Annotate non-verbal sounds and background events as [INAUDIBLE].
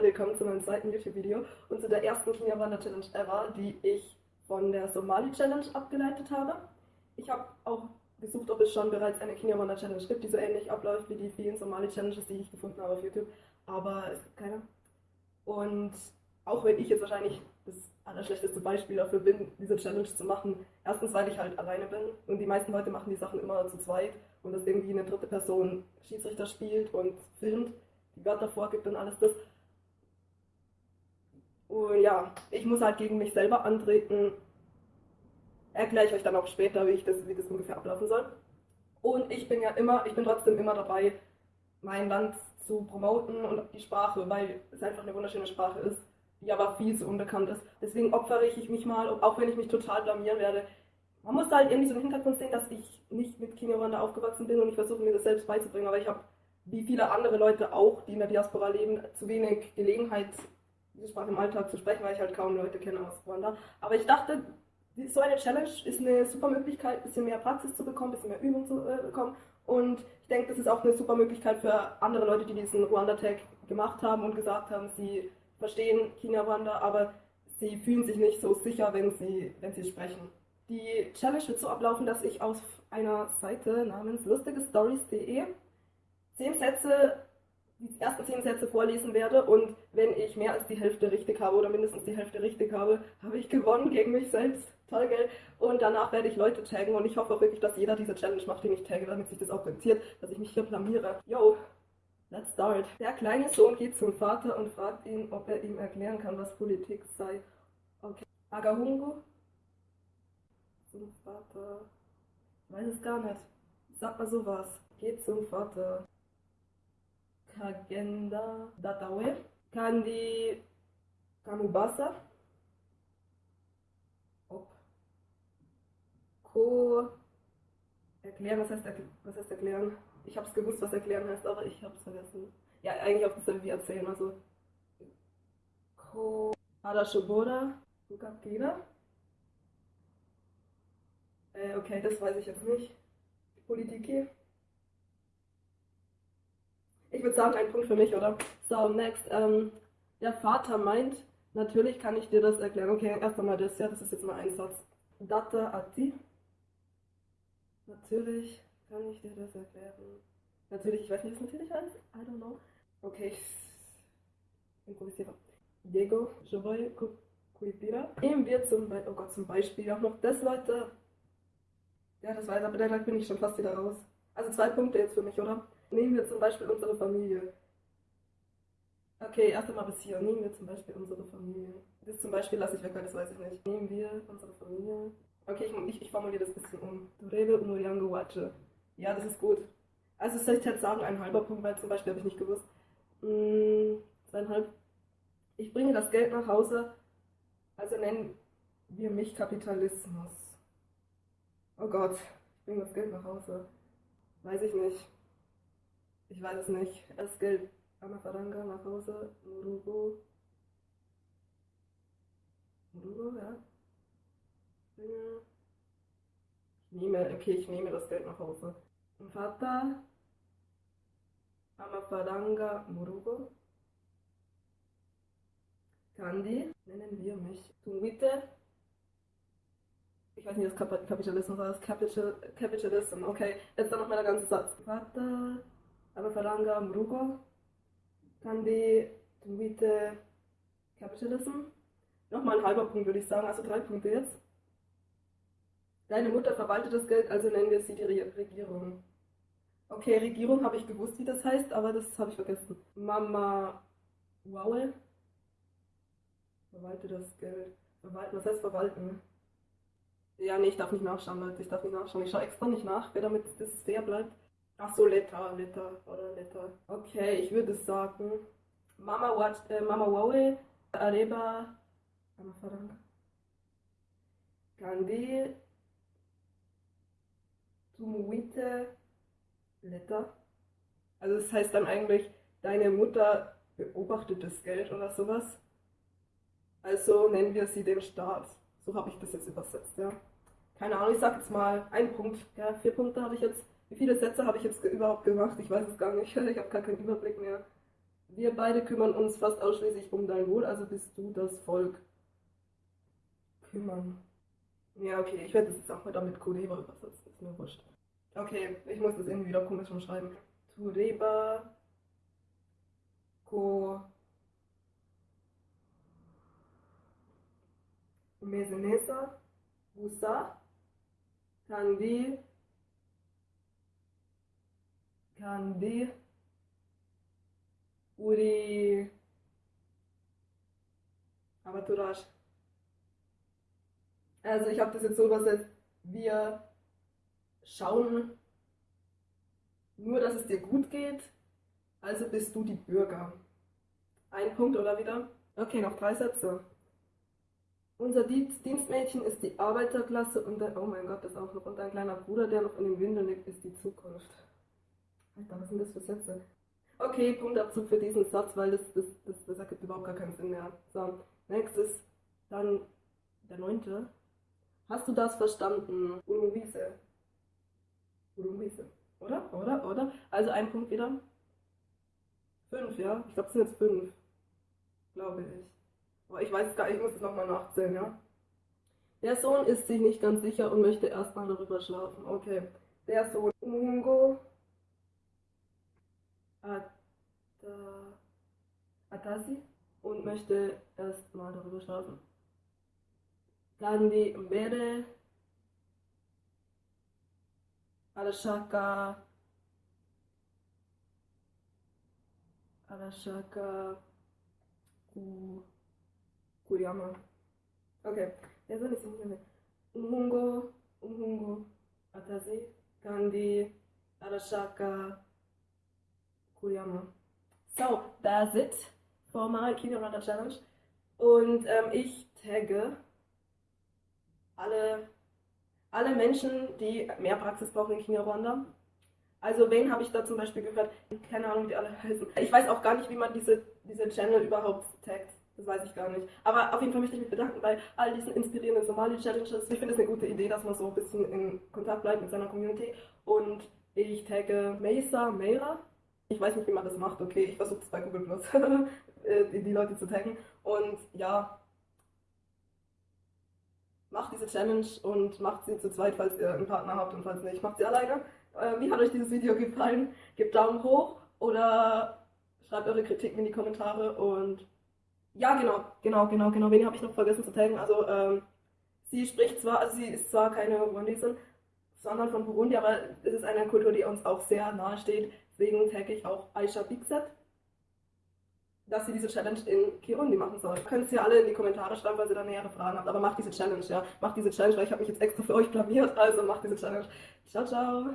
Willkommen zu meinem zweiten YouTube-Video und zu der ersten Kenia-Wander-Challenge ever, die ich von der Somali-Challenge abgeleitet habe. Ich habe auch gesucht, ob es schon bereits eine Kenia-Wander-Challenge gibt, die so ähnlich abläuft wie die vielen Somali-Challenges, die ich gefunden habe auf YouTube, aber es gibt keine. Und auch wenn ich jetzt wahrscheinlich das allerschlechteste Beispiel dafür bin, diese Challenge zu machen, erstens, weil ich halt alleine bin und die meisten Leute machen die Sachen immer zu zweit und dass irgendwie eine dritte Person Schiedsrichter spielt und filmt, die Wörter vorgibt und alles das und ja, ich muss halt gegen mich selber antreten. Erkläre ich euch dann auch später, wie, ich das, wie das ungefähr ablaufen soll. Und ich bin ja immer, ich bin trotzdem immer dabei, mein Land zu promoten und die Sprache, weil es einfach eine wunderschöne Sprache ist, die aber viel zu unbekannt ist. Deswegen opfere ich mich mal, auch wenn ich mich total blamieren werde. Man muss halt irgendwie so im Hintergrund sehen, dass ich nicht mit Kinyarwanda aufgewachsen bin und ich versuche mir das selbst beizubringen, aber ich habe, wie viele andere Leute auch, die in der Diaspora leben, zu wenig Gelegenheit diese Sprache im Alltag zu sprechen, weil ich halt kaum Leute kenne aus Ruanda. Aber ich dachte, so eine Challenge ist eine super Möglichkeit, ein bisschen mehr Praxis zu bekommen, ein bisschen mehr Übung zu äh, bekommen. Und ich denke, das ist auch eine super Möglichkeit für andere Leute, die diesen Ruanda-Tag gemacht haben und gesagt haben, sie verstehen China-Ruanda, aber sie fühlen sich nicht so sicher, wenn sie, wenn sie sprechen. Die Challenge wird so ablaufen, dass ich auf einer Seite namens lustigestories.de zehn Sätze die ersten zehn Sätze vorlesen werde und wenn ich mehr als die Hälfte richtig habe oder mindestens die Hälfte richtig habe, habe ich gewonnen gegen mich selbst. Toll, gell? Und danach werde ich Leute taggen und ich hoffe auch wirklich, dass jeder diese Challenge macht, den ich tagge, damit sich das auch rentiert, dass ich mich hier blamiere. Yo, let's start. Der kleine Sohn geht zum Vater und fragt ihn, ob er ihm erklären kann, was Politik sei. Okay. Agahungu? Zum Vater. Weiß es gar nicht. Sag mal sowas. Geht zum Vater. Kagenda Datawe kandi Kamubasa ob Ko erklären, was heißt, was heißt erklären? Ich habe es gewusst, was erklären heißt, aber ich habe es vergessen. Ja, eigentlich auch dasselbe wie erzählen, also Ko Arashobora Ukakira. Äh, okay, das weiß ich jetzt nicht. Politiki. Ich würde sagen, ein Punkt für mich, oder? So, next. Ähm, der Vater meint, natürlich kann ich dir das erklären. Okay, erst einmal das, ja, das ist jetzt mal ein Satz. Data ati. Natürlich kann ich dir das erklären. Natürlich, ich weiß nicht, was natürlich heißt. I don't know. Okay, ich improvisiere. Diego, je voy. Nehmen wir zum, Be oh Gott, zum Beispiel auch noch das, Leute. Ja, das weiß, aber da bin ich schon fast wieder raus. Also zwei Punkte jetzt für mich, oder? Nehmen wir zum Beispiel unsere Familie. Okay, erst einmal bis hier. Nehmen wir zum Beispiel unsere Familie. Das zum Beispiel lasse ich weg, das weiß ich nicht. Nehmen wir unsere Familie. Okay, ich, ich, ich formuliere das ein bisschen um. Durebe Unuriango Wache. Ja, das ist gut. Also soll ich jetzt sagen, ein halber Punkt, weil zum Beispiel habe ich nicht gewusst. Hm, zweieinhalb. Ich bringe das Geld nach Hause, also nennen wir mich Kapitalismus. Oh Gott, ich bringe das Geld nach Hause. Weiß ich nicht. Ich weiß es nicht. Es gilt Amafaranga nach Hause, Murugo. Murugo, ja. Ich nehme, okay, ich nehme das Geld nach Hause. Vater, Amafaranga, Murugo. Kandi, nennen wir mich. Tumwite. Ich weiß nicht, das Kapitalismus war das Capital, Capitalism. Okay, jetzt dann noch mal der ganze Satz. Vater, amafaranga mu rugo kandi twite Capitalism. Nochmal ein halber Punkt, würde ich sagen, also drei Punkte jetzt. Deine Mutter verwaltet das Geld, also nennen wir sie die Regierung. Okay, Regierung habe ich gewusst, wie das heißt, aber das habe ich vergessen. Mama Wow. Verwalte das Geld. Verwalten, was heißt verwalten? Ja, nee, ich darf nicht nachschauen, Leute. Ich darf nicht nachschauen. Ich schaue extra nicht nach, damit das fair bleibt. Ach so, Letter, Letter oder Letter. Okay, ich würde sagen, Mama watch, äh, Mama Wawe, Areba, Mama Farang. Kandi, Tumuite, Letter. Also das heißt dann eigentlich, deine Mutter beobachtet das Geld oder sowas. Also nennen wir sie den Staat. So habe ich das jetzt übersetzt, ja. Keine Ahnung, ich sag jetzt mal einen Punkt. Ja, vier Punkte habe ich jetzt. Wie viele Sätze habe ich jetzt überhaupt gemacht? Ich weiß es gar nicht. [LAUGHS] Ich habe gar keinen Überblick mehr. Wir beide kümmern uns fast ausschließlich um dein Wohl, also bist du das Volk. Kümmern. Ja, okay, ich werde das jetzt auch mal damit Kureba übersetzen, ist mir wurscht. Okay, ich muss das irgendwie wieder komisch umschreiben. Tureba, Ko, Mesenesa, Busa, Kandi, Kandi, Uri, Avaturash. Also ich habe das jetzt so übersetzt, wir schauen nur, dass es dir gut geht, also bist du die Bürger. Ein Punkt oder wieder? Okay, noch drei Sätze. Unser Dienstmädchen ist die Arbeiterklasse und der, oh mein Gott, das auch noch, und ein kleiner Bruder, der noch in den Windeln liegt, ist die Zukunft. Alter, was sind das für Sätze? Okay, Punktabzug für diesen Satz, weil das, das, das, das ergibt überhaupt gar keinen Sinn mehr. So, nächstes, dann der neunte. Hast du das verstanden? Urumwise. Urumwise. Oder? Oder? Oder? Also ein Punkt wieder. Fünf, ja? Ich glaube, es sind jetzt fünf. Glaube ich. Aber ich weiß es gar nicht, ich muss es nochmal nachzählen, ja? Der Sohn ist sich nicht ganz sicher und möchte erstmal darüber schlafen. Okay. Der Sohn Mungo Atasi und möchte erstmal darüber schlafen. Gandhi mbere arashaka arashaka ku kuryama okay rero ni kimwe umuhungu umuhungu atazi kandi arashaka kuryama so that's it for my Kino Runner Challenge und ähm, ich tagge alle, alle Menschen, die mehr Praxis brauchen in Kenia-Rwanda. Also wen habe ich da zum Beispiel gehört? Keine Ahnung, wie alle heißen. Ich weiß auch gar nicht, wie man diese, diese Channel überhaupt taggt. Das weiß ich gar nicht. Aber auf jeden Fall möchte ich mich bedanken bei all diesen inspirierenden Somali-Challenges. Ich finde es eine gute Idee, dass man so ein bisschen in Kontakt bleibt mit seiner Community. Und ich tagge Mesa, Meira. Ich weiß nicht, wie man das macht. Okay, ich versuche es bei Google Plus, [LAUGHS] äh, die, Leute zu taggen. Und ja, macht diese Challenge und macht sie zu zweit, falls ihr einen Partner habt und falls nicht, macht sie alleine. Äh, wie hat euch dieses Video gefallen? Gebt Daumen hoch oder schreibt eure Kritiken in die Kommentare und ja, genau, genau, genau, genau. Wen habe ich noch vergessen zu taggen? Also, ähm, sie spricht zwar, also sie ist zwar keine Burundisin, sondern von Burundi, aber es ist eine Kultur, die uns auch sehr nahe steht. Deswegen tagge ich auch Aisha Bigset dass sie diese Challenge in Kirundi machen soll. Könnt ihr alle in die Kommentare schreiben, weil ihr da nähere Fragen habt. Aber macht diese Challenge, ja. Macht diese Challenge, weil ich habe mich jetzt extra für euch blamiert. Also macht diese Challenge. Ciao, ciao.